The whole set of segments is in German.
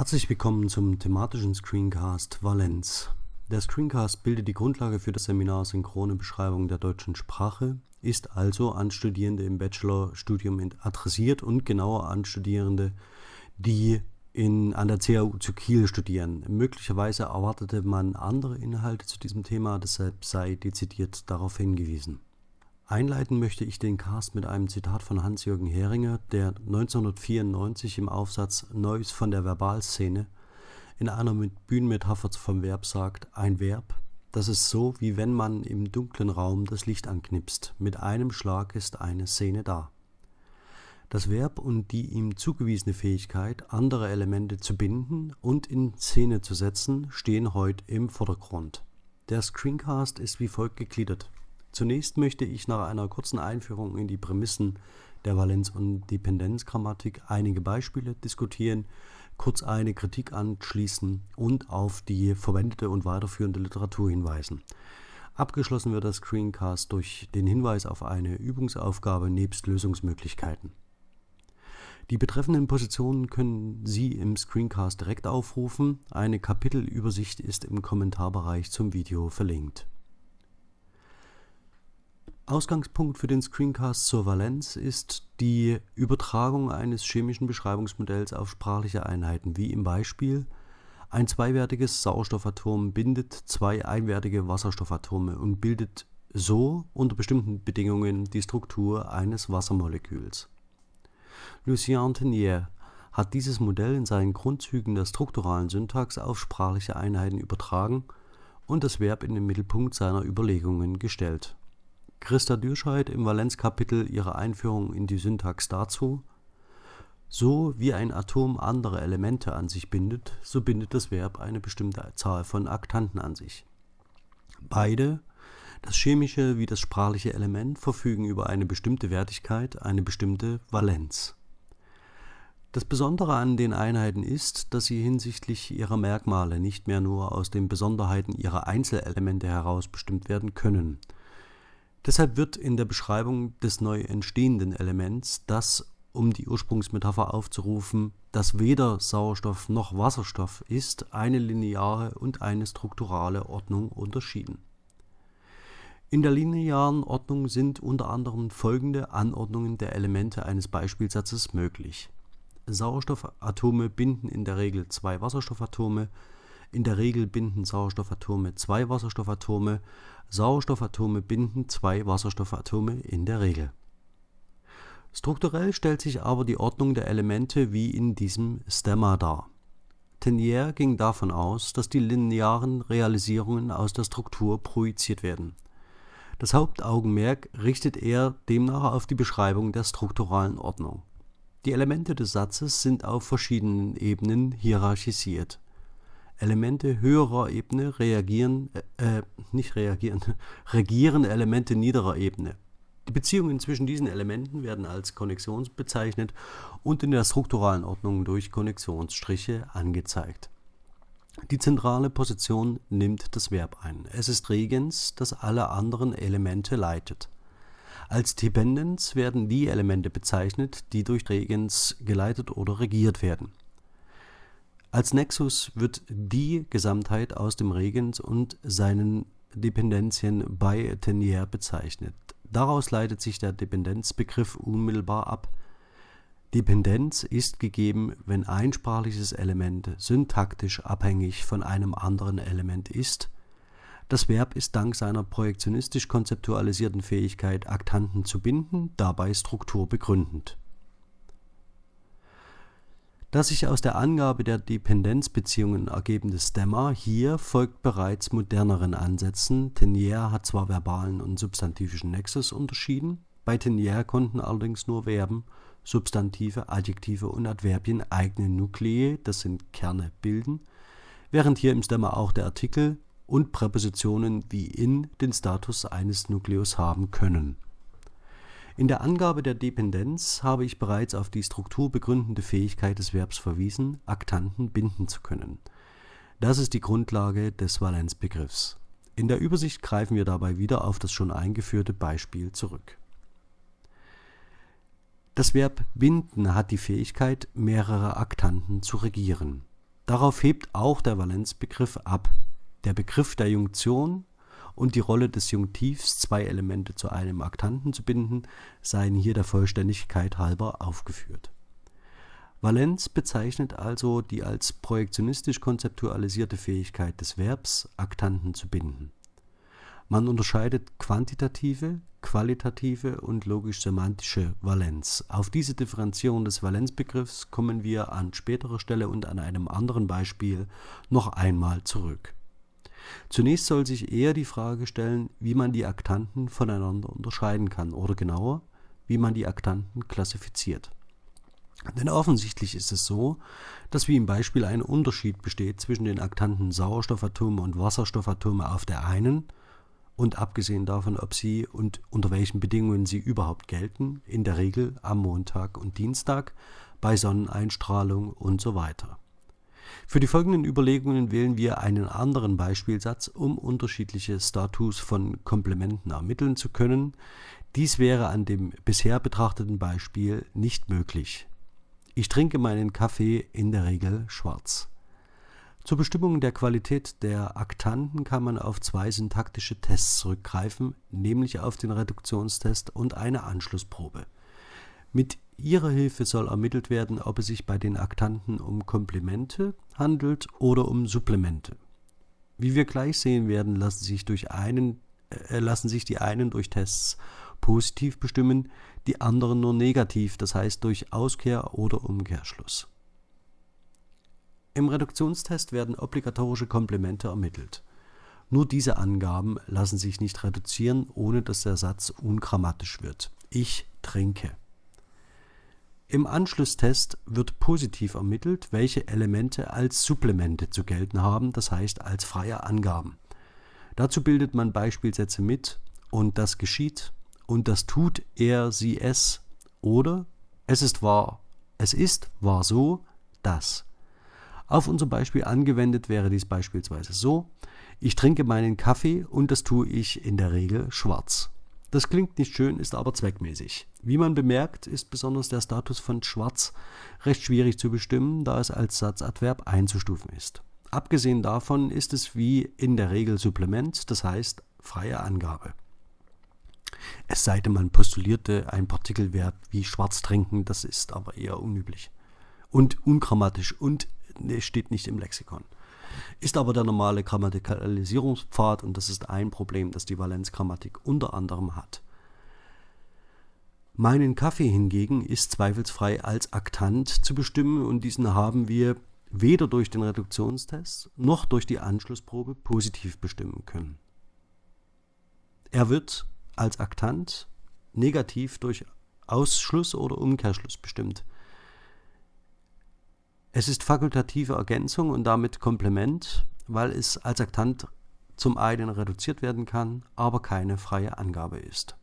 Herzlich willkommen zum thematischen Screencast Valenz. Der Screencast bildet die Grundlage für das Seminar Synchrone Beschreibung der deutschen Sprache, ist also an Studierende im Bachelorstudium adressiert und genauer an Studierende, die in, an der CAU zu Kiel studieren. Möglicherweise erwartete man andere Inhalte zu diesem Thema, deshalb sei dezidiert darauf hingewiesen. Einleiten möchte ich den Cast mit einem Zitat von Hans-Jürgen Heringer, der 1994 im Aufsatz Neues von der Verbalszene in einer Bühnenmetapher vom Verb sagt, ein Verb, das ist so, wie wenn man im dunklen Raum das Licht anknipst. Mit einem Schlag ist eine Szene da. Das Verb und die ihm zugewiesene Fähigkeit, andere Elemente zu binden und in Szene zu setzen, stehen heute im Vordergrund. Der Screencast ist wie folgt gegliedert. Zunächst möchte ich nach einer kurzen Einführung in die Prämissen der Valenz- und Dependenzgrammatik einige Beispiele diskutieren, kurz eine Kritik anschließen und auf die verwendete und weiterführende Literatur hinweisen. Abgeschlossen wird das Screencast durch den Hinweis auf eine Übungsaufgabe nebst Lösungsmöglichkeiten. Die betreffenden Positionen können Sie im Screencast direkt aufrufen. Eine Kapitelübersicht ist im Kommentarbereich zum Video verlinkt. Ausgangspunkt für den Screencast zur Valenz ist die Übertragung eines chemischen Beschreibungsmodells auf sprachliche Einheiten, wie im Beispiel ein zweiwertiges Sauerstoffatom bindet zwei einwertige Wasserstoffatome und bildet so unter bestimmten Bedingungen die Struktur eines Wassermoleküls. Lucien Tenier hat dieses Modell in seinen Grundzügen der strukturalen Syntax auf sprachliche Einheiten übertragen und das Verb in den Mittelpunkt seiner Überlegungen gestellt Christa Dürscheid im Valenzkapitel ihrer Einführung in die Syntax dazu: So wie ein Atom andere Elemente an sich bindet, so bindet das Verb eine bestimmte Zahl von Aktanten an sich. Beide, das chemische wie das sprachliche Element, verfügen über eine bestimmte Wertigkeit, eine bestimmte Valenz. Das Besondere an den Einheiten ist, dass sie hinsichtlich ihrer Merkmale nicht mehr nur aus den Besonderheiten ihrer Einzelelemente heraus bestimmt werden können Deshalb wird in der Beschreibung des neu entstehenden Elements das, um die Ursprungsmetapher aufzurufen, das weder Sauerstoff noch Wasserstoff ist, eine lineare und eine strukturale Ordnung unterschieden. In der linearen Ordnung sind unter anderem folgende Anordnungen der Elemente eines Beispielsatzes möglich. Sauerstoffatome binden in der Regel zwei Wasserstoffatome, in der Regel binden Sauerstoffatome zwei Wasserstoffatome, Sauerstoffatome binden zwei Wasserstoffatome in der Regel. Strukturell stellt sich aber die Ordnung der Elemente wie in diesem Stemma dar. Tenier ging davon aus, dass die linearen Realisierungen aus der Struktur projiziert werden. Das Hauptaugenmerk richtet er demnach auf die Beschreibung der strukturalen Ordnung. Die Elemente des Satzes sind auf verschiedenen Ebenen hierarchisiert Elemente höherer Ebene reagieren, äh, äh nicht reagieren, regieren Elemente niederer Ebene. Die Beziehungen zwischen diesen Elementen werden als Konnexions bezeichnet und in der strukturalen Ordnung durch Konnektionsstriche angezeigt. Die zentrale Position nimmt das Verb ein. Es ist Regens, das alle anderen Elemente leitet. Als Dependens werden die Elemente bezeichnet, die durch Regens geleitet oder regiert werden. Als Nexus wird die Gesamtheit aus dem Regens und seinen Dependenzien bei Tenier bezeichnet. Daraus leitet sich der Dependenzbegriff unmittelbar ab. Dependenz ist gegeben, wenn ein sprachliches Element syntaktisch abhängig von einem anderen Element ist. Das Verb ist dank seiner projektionistisch konzeptualisierten Fähigkeit, Aktanten zu binden, dabei Struktur begründend das sich aus der Angabe der Dependenzbeziehungen ergebende Stemma hier folgt bereits moderneren Ansätzen. Tenier hat zwar verbalen und substantivischen Nexus unterschieden, bei Tenier konnten allerdings nur Verben, Substantive, Adjektive und Adverbien eigene Nuklei, das sind Kerne, bilden, während hier im Stemma auch der Artikel und Präpositionen wie in den Status eines Nukleus haben können in der Angabe der Dependenz habe ich bereits auf die strukturbegründende Fähigkeit des Verbs verwiesen, Aktanten binden zu können. Das ist die Grundlage des Valenzbegriffs. In der Übersicht greifen wir dabei wieder auf das schon eingeführte Beispiel zurück. Das Verb binden hat die Fähigkeit, mehrere Aktanten zu regieren. Darauf hebt auch der Valenzbegriff ab. Der Begriff der Junktion und die Rolle des Junktivs, zwei Elemente zu einem Aktanten zu binden, seien hier der Vollständigkeit halber aufgeführt. Valenz bezeichnet also die als projektionistisch konzeptualisierte Fähigkeit des Verbs, Aktanten zu binden. Man unterscheidet quantitative, qualitative und logisch-semantische Valenz. Auf diese Differenzierung des Valenzbegriffs kommen wir an späterer Stelle und an einem anderen Beispiel noch einmal zurück. Zunächst soll sich eher die Frage stellen, wie man die Aktanten voneinander unterscheiden kann oder genauer, wie man die Aktanten klassifiziert. Denn offensichtlich ist es so, dass wie im Beispiel ein Unterschied besteht zwischen den Aktanten Sauerstoffatome und Wasserstoffatome auf der einen und abgesehen davon, ob sie und unter welchen Bedingungen sie überhaupt gelten, in der Regel am Montag und Dienstag, bei Sonneneinstrahlung und so weiter. Für die folgenden Überlegungen wählen wir einen anderen Beispielsatz, um unterschiedliche Status von Komplementen ermitteln zu können. Dies wäre an dem bisher betrachteten Beispiel nicht möglich. Ich trinke meinen Kaffee in der Regel schwarz. Zur Bestimmung der Qualität der Aktanten kann man auf zwei syntaktische Tests zurückgreifen, nämlich auf den Reduktionstest und eine Anschlussprobe. Mit ihrer Hilfe soll ermittelt werden, ob es sich bei den Aktanten um Komplemente handelt oder um Supplemente. Wie wir gleich sehen werden, lassen sich, durch einen, äh, lassen sich die einen durch Tests positiv bestimmen, die anderen nur negativ, das heißt durch Auskehr oder Umkehrschluss. Im Reduktionstest werden obligatorische Komplemente ermittelt. Nur diese Angaben lassen sich nicht reduzieren, ohne dass der Satz ungrammatisch wird. Ich trinke. Im Anschlusstest wird positiv ermittelt, welche Elemente als Supplemente zu gelten haben, das heißt als freie Angaben. Dazu bildet man Beispielsätze mit und das geschieht und das tut er, sie, es oder es ist wahr, es ist wahr so, das. Auf unser Beispiel angewendet wäre dies beispielsweise so, ich trinke meinen Kaffee und das tue ich in der Regel schwarz. Das klingt nicht schön, ist aber zweckmäßig. Wie man bemerkt, ist besonders der Status von schwarz recht schwierig zu bestimmen, da es als Satzadverb einzustufen ist. Abgesehen davon ist es wie in der Regel Supplement, das heißt freie Angabe. Es sei denn, man postulierte ein Partikelverb wie schwarz trinken, das ist aber eher unüblich und ungrammatisch und steht nicht im Lexikon. Ist aber der normale Grammatikalisierungspfad und das ist ein Problem, das die Valenzgrammatik unter anderem hat. Meinen Kaffee hingegen ist zweifelsfrei als Aktant zu bestimmen und diesen haben wir weder durch den Reduktionstest noch durch die Anschlussprobe positiv bestimmen können. Er wird als Aktant negativ durch Ausschluss oder Umkehrschluss bestimmt. Es ist fakultative Ergänzung und damit Komplement, weil es als Aktant zum einen reduziert werden kann, aber keine freie Angabe ist.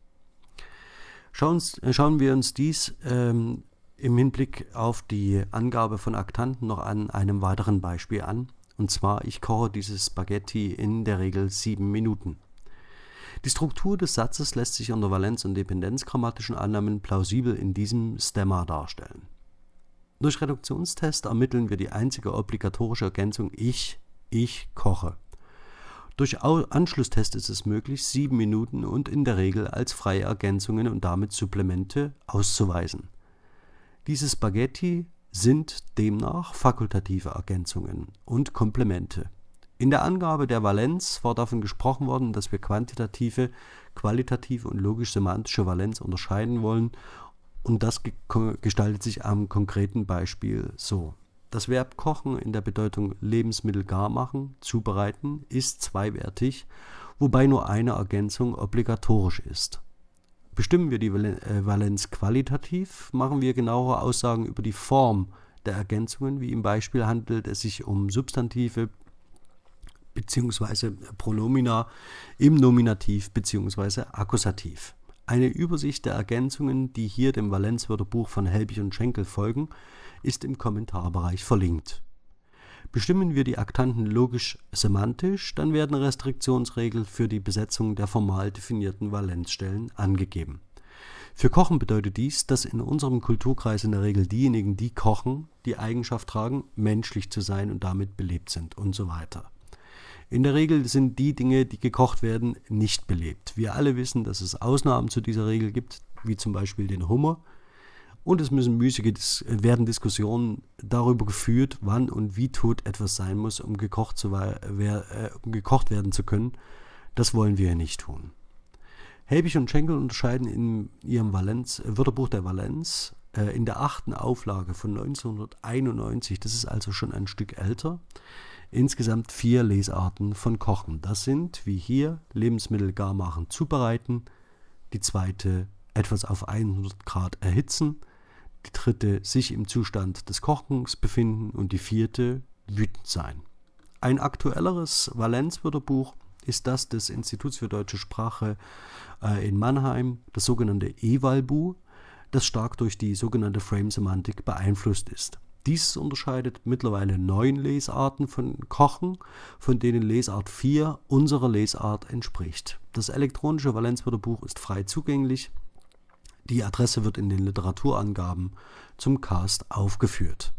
Schauen, äh, schauen wir uns dies ähm, im Hinblick auf die Angabe von Aktanten noch an einem weiteren Beispiel an. Und zwar, ich koche dieses Spaghetti in der Regel sieben Minuten. Die Struktur des Satzes lässt sich unter Valenz- und Dependenzgrammatischen Annahmen plausibel in diesem Stemma darstellen. Durch Reduktionstest ermitteln wir die einzige obligatorische Ergänzung ich, ich koche. Durch Anschlusstest ist es möglich, sieben Minuten und in der Regel als freie Ergänzungen und damit Supplemente auszuweisen. Diese Spaghetti sind demnach fakultative Ergänzungen und Komplemente. In der Angabe der Valenz war davon gesprochen worden, dass wir quantitative, qualitative und logisch-semantische Valenz unterscheiden wollen und das gestaltet sich am konkreten Beispiel so. Das Verb kochen in der Bedeutung Lebensmittel gar machen, zubereiten, ist zweiwertig, wobei nur eine Ergänzung obligatorisch ist. Bestimmen wir die äh, Valenz qualitativ, machen wir genauere Aussagen über die Form der Ergänzungen, wie im Beispiel handelt es sich um Substantive bzw. Pronomina im Nominativ bzw. Akkusativ. Eine Übersicht der Ergänzungen, die hier dem Valenzwörterbuch von Helbig und Schenkel folgen, ist im Kommentarbereich verlinkt. Bestimmen wir die Aktanten logisch-semantisch, dann werden Restriktionsregeln für die Besetzung der formal definierten Valenzstellen angegeben. Für Kochen bedeutet dies, dass in unserem Kulturkreis in der Regel diejenigen, die kochen, die Eigenschaft tragen, menschlich zu sein und damit belebt sind und so weiter. In der Regel sind die Dinge, die gekocht werden, nicht belebt. Wir alle wissen, dass es Ausnahmen zu dieser Regel gibt, wie zum Beispiel den Hummer. Und es müssen müßige werden Diskussionen darüber geführt, wann und wie tot etwas sein muss, um gekocht, zu, äh, um gekocht werden zu können. Das wollen wir nicht tun. Helbig und Schenkel unterscheiden in ihrem Valenz, Wörterbuch der Valenz äh, in der achten Auflage von 1991, das ist also schon ein Stück älter, insgesamt vier Lesarten von Kochen. Das sind, wie hier, Lebensmittel gar machen, zubereiten, die zweite etwas auf 100 Grad erhitzen, die dritte sich im Zustand des Kochens befinden und die vierte wütend sein. Ein aktuelleres Valenzwörterbuch ist das des Instituts für deutsche Sprache äh, in Mannheim, das sogenannte EWALBU, das stark durch die sogenannte Frame-Semantik beeinflusst ist. Dies unterscheidet mittlerweile neun Lesarten von Kochen, von denen Lesart 4 unserer Lesart entspricht. Das elektronische Valenzwörterbuch ist frei zugänglich. Die Adresse wird in den Literaturangaben zum Cast aufgeführt.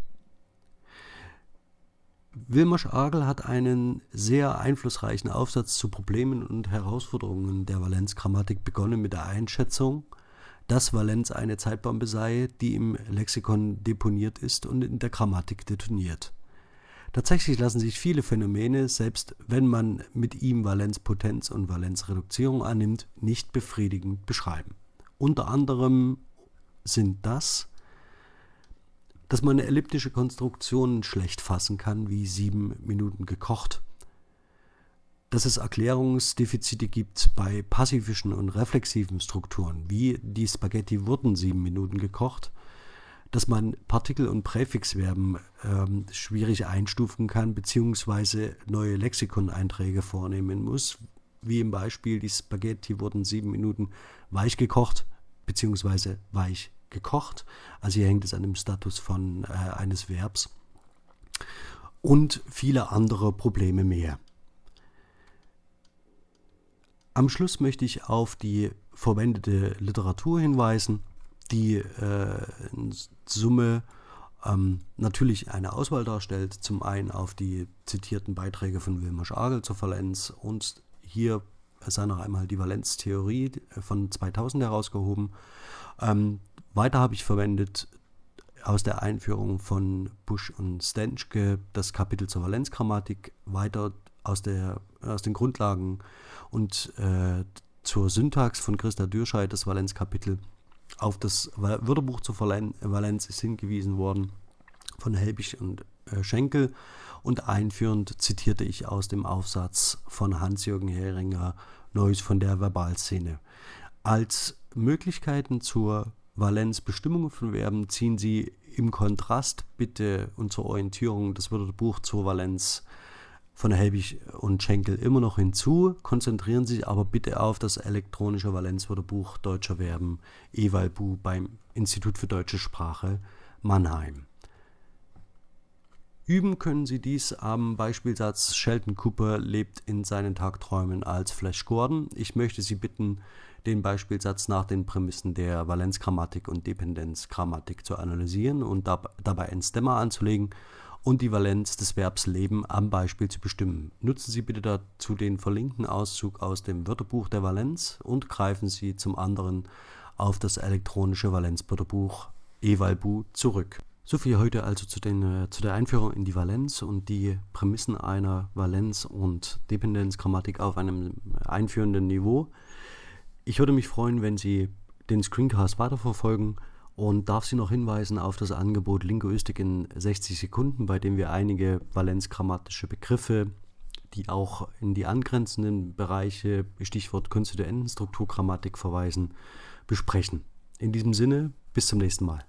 Wilmer Agel hat einen sehr einflussreichen Aufsatz zu Problemen und Herausforderungen der Valenzgrammatik begonnen mit der Einschätzung, dass Valenz eine Zeitbombe sei, die im Lexikon deponiert ist und in der Grammatik detoniert. Tatsächlich lassen sich viele Phänomene, selbst wenn man mit ihm Valenzpotenz und Valenzreduzierung annimmt, nicht befriedigend beschreiben. Unter anderem sind das, dass man elliptische Konstruktionen schlecht fassen kann, wie sieben Minuten gekocht dass es Erklärungsdefizite gibt bei passivischen und reflexiven Strukturen, wie die Spaghetti wurden sieben Minuten gekocht, dass man Partikel- und Präfixverben ähm, schwierig einstufen kann, beziehungsweise neue Lexikoneinträge vornehmen muss, wie im Beispiel die Spaghetti wurden sieben Minuten weich gekocht, beziehungsweise weich gekocht. Also hier hängt es an dem Status von äh, eines Verbs und viele andere Probleme mehr. Am Schluss möchte ich auf die verwendete Literatur hinweisen, die äh, in Summe ähm, natürlich eine Auswahl darstellt. Zum einen auf die zitierten Beiträge von Wilmer Schagel zur Valenz und hier sei noch einmal die Valenztheorie von 2000 herausgehoben. Ähm, weiter habe ich verwendet aus der Einführung von Busch und Stenschke das Kapitel zur Valenzgrammatik, weiter aus, der, aus den Grundlagen und äh, zur Syntax von Christa Dürscheid, das Valenzkapitel, auf das Wörterbuch zur Valenz ist hingewiesen worden von Helbig und äh, Schenkel und einführend zitierte ich aus dem Aufsatz von Hans-Jürgen Heringer Neues von der Verbalszene. Als Möglichkeiten zur Valenzbestimmung von Verben ziehen Sie im Kontrast bitte und zur Orientierung das Wörterbuch zur Valenz von Helbig und Schenkel immer noch hinzu, konzentrieren sich aber bitte auf das elektronische Valenzwörterbuch deutscher Verben EWALBU beim Institut für deutsche Sprache Mannheim. Üben können Sie dies am Beispielsatz Sheldon Cooper lebt in seinen Tagträumen als Flash Gordon. Ich möchte Sie bitten, den Beispielsatz nach den Prämissen der Valenzgrammatik und Dependenzgrammatik zu analysieren und dabei ein Stemma anzulegen und die Valenz des Verbs leben am Beispiel zu bestimmen. Nutzen Sie bitte dazu den verlinkten Auszug aus dem Wörterbuch der Valenz und greifen Sie zum anderen auf das elektronische Valenzwörterbuch Evalbu zurück. So viel heute also zu, den, äh, zu der Einführung in die Valenz und die Prämissen einer Valenz- und Dependenzgrammatik auf einem einführenden Niveau. Ich würde mich freuen, wenn Sie den Screencast weiterverfolgen und darf Sie noch hinweisen auf das Angebot Linguistik in 60 Sekunden, bei dem wir einige valenzgrammatische Begriffe, die auch in die angrenzenden Bereiche, Stichwort konstituentenstrukturgrammatik verweisen, besprechen. In diesem Sinne, bis zum nächsten Mal.